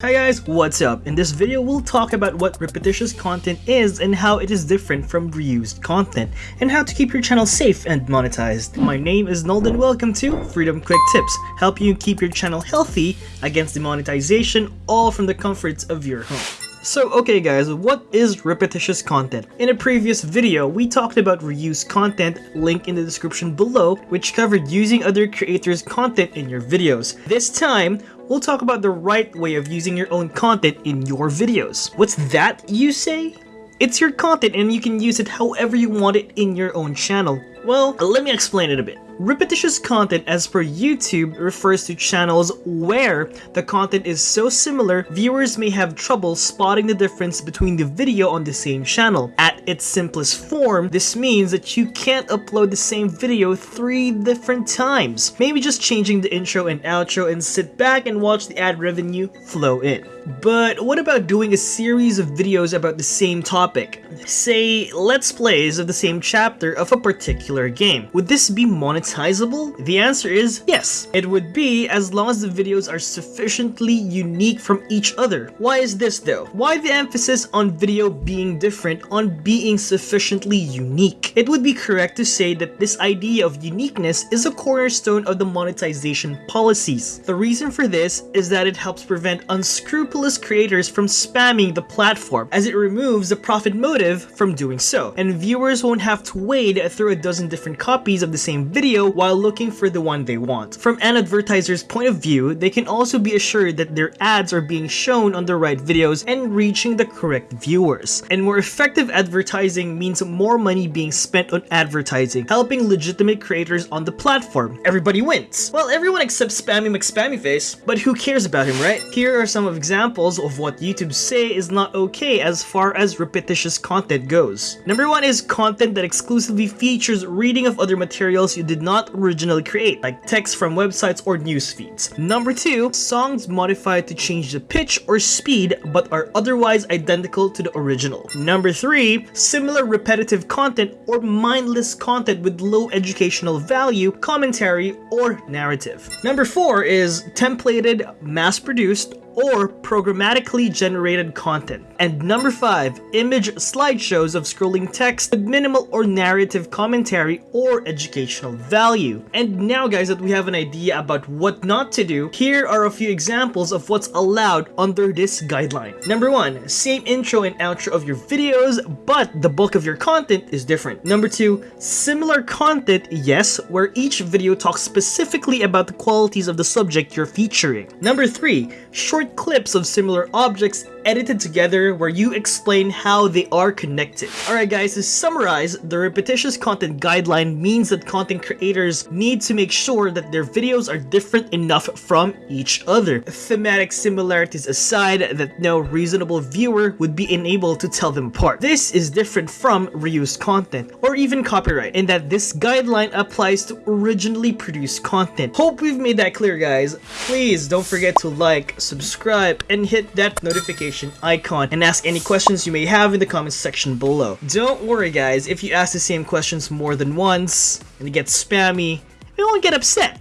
Hi guys, what's up? In this video, we'll talk about what repetitious content is and how it is different from reused content, and how to keep your channel safe and monetized. My name is Nold and welcome to Freedom Quick Tips, help you keep your channel healthy against demonetization, all from the comforts of your home. So okay guys, what is repetitious content? In a previous video, we talked about reuse content, link in the description below, which covered using other creators' content in your videos. This time, we'll talk about the right way of using your own content in your videos. What's that, you say? It's your content and you can use it however you want it in your own channel. Well, let me explain it a bit. Repetitious content as per YouTube refers to channels where the content is so similar, viewers may have trouble spotting the difference between the video on the same channel. At its simplest form, this means that you can't upload the same video three different times. Maybe just changing the intro and outro and sit back and watch the ad revenue flow in. But what about doing a series of videos about the same topic? Say, let's plays of the same chapter of a particular game. Would this be monetizable? The answer is yes. It would be as long as the videos are sufficiently unique from each other. Why is this though? Why the emphasis on video being different on being sufficiently unique? It would be correct to say that this idea of uniqueness is a cornerstone of the monetization policies. The reason for this is that it helps prevent unscrupulous creators from spamming the platform, as it removes the profit motive from doing so, and viewers won't have to wade through a dozen different copies of the same video while looking for the one they want. From an advertiser's point of view, they can also be assured that their ads are being shown on the right videos and reaching the correct viewers. And more effective advertising means more money being spent on advertising, helping legitimate creators on the platform. Everybody wins. Well, everyone except Spammy McSpammyface, but who cares about him, right? Here are some examples of what YouTube say is not okay as far as repetitious content goes. Number one is content that exclusively features reading of other materials you did not originally create, like text from websites or news feeds. Number two, songs modified to change the pitch or speed but are otherwise identical to the original. Number three, similar repetitive content or mindless content with low educational value, commentary, or narrative. Number four is templated, mass-produced, or programmatically generated content. And number 5, image slideshows of scrolling text with minimal or narrative commentary or educational value. And now guys that we have an idea about what not to do, here are a few examples of what's allowed under this guideline. Number 1, same intro and outro of your videos, but the bulk of your content is different. Number 2, similar content, yes, where each video talks specifically about the qualities of the subject you're featuring. Number 3, short clips of similar objects edited together where you explain how they are connected. Alright guys, to summarize, the repetitious content guideline means that content creators need to make sure that their videos are different enough from each other. Thematic similarities aside, that no reasonable viewer would be unable to tell them apart. This is different from reused content, or even copyright, in that this guideline applies to originally produced content. Hope we've made that clear guys. Please don't forget to like, subscribe, and hit that notification notification icon and ask any questions you may have in the comments section below. Don't worry guys, if you ask the same questions more than once and it gets spammy, we won't get upset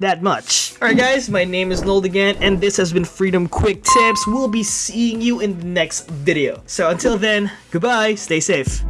that much. Alright guys, my name is Nold again, and this has been Freedom Quick Tips. We'll be seeing you in the next video. So until then, goodbye, stay safe.